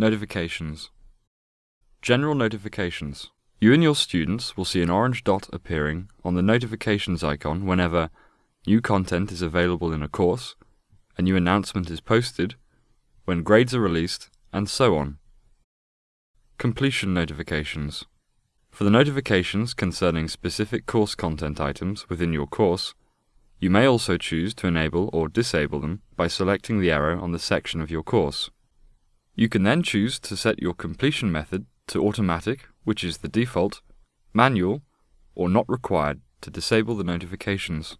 Notifications General Notifications You and your students will see an orange dot appearing on the notifications icon whenever new content is available in a course, a new announcement is posted, when grades are released, and so on. Completion notifications. For the notifications concerning specific course content items within your course, you may also choose to enable or disable them by selecting the arrow on the section of your course. You can then choose to set your completion method to automatic, which is the default, manual, or not required to disable the notifications.